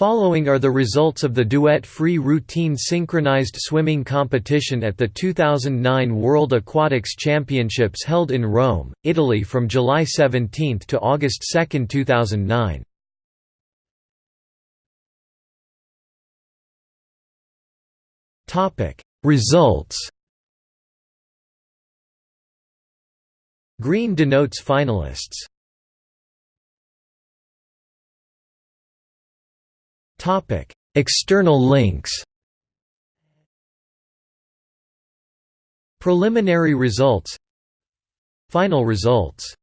Following are the results of the duet free routine synchronized swimming competition at the 2009 World Aquatics Championships held in Rome, Italy from July 17 to August 2, 2009. Topic: Results. Green denotes finalists. Topic: External links. Preliminary results Final results